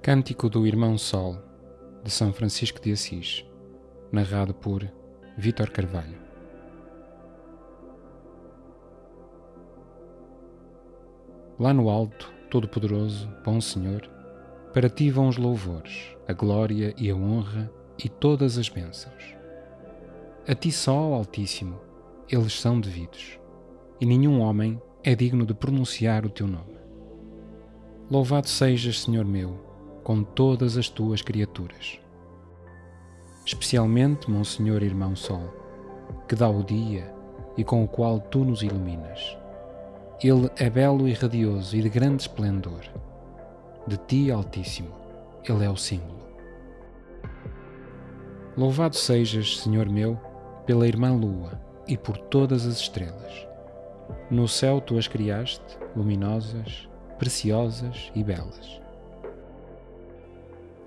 Cântico do Irmão Sol, de São Francisco de Assis, narrado por Vítor Carvalho. Lá no alto, Todo-Poderoso, Bom Senhor, para ti vão os louvores, a glória e a honra e todas as bênçãos. A ti só, Altíssimo, eles são devidos, e nenhum homem é digno de pronunciar o teu nome. Louvado sejas, Senhor meu, com todas as tuas criaturas. Especialmente, Monsenhor Irmão Sol, que dá o dia e com o qual tu nos iluminas. Ele é belo e radioso e de grande esplendor. De ti, Altíssimo, ele é o símbolo. Louvado sejas, Senhor meu, pela irmã Lua e por todas as estrelas. No céu tu as criaste, luminosas, preciosas e belas.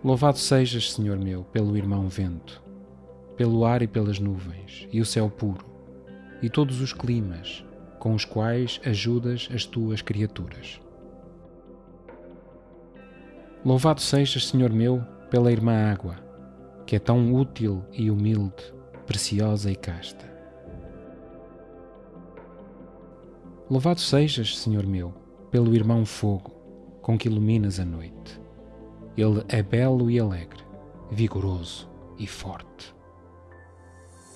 Louvado sejas, Senhor meu, pelo irmão vento, pelo ar e pelas nuvens, e o céu puro, e todos os climas, com os quais ajudas as tuas criaturas. Louvado sejas, Senhor meu, pela irmã água, que é tão útil e humilde, preciosa e casta. Louvado sejas, Senhor meu, pelo irmão fogo, com que iluminas a noite ele é belo e alegre, vigoroso e forte.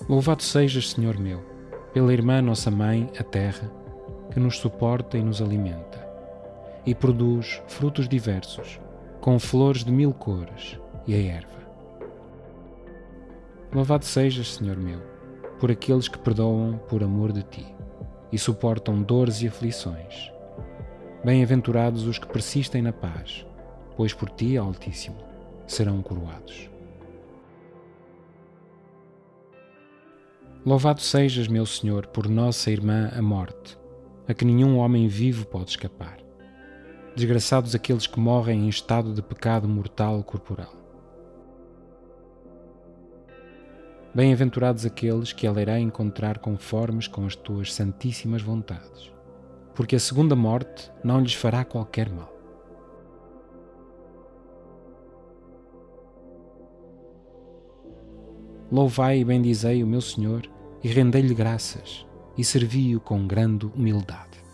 Louvado sejas, Senhor meu, pela irmã nossa mãe, a terra, que nos suporta e nos alimenta, e produz frutos diversos, com flores de mil cores e a erva. Louvado sejas, Senhor meu, por aqueles que perdoam por amor de ti e suportam dores e aflições. Bem-aventurados os que persistem na paz pois por ti, Altíssimo, serão coroados. Louvado sejas, meu Senhor, por nossa irmã a morte, a que nenhum homem vivo pode escapar. Desgraçados aqueles que morrem em estado de pecado mortal corporal. Bem-aventurados aqueles que ela irá encontrar conformes com as tuas santíssimas vontades, porque a segunda morte não lhes fará qualquer mal. Louvai e bendizei o meu Senhor e rendei-lhe graças e servi-o com grande humildade.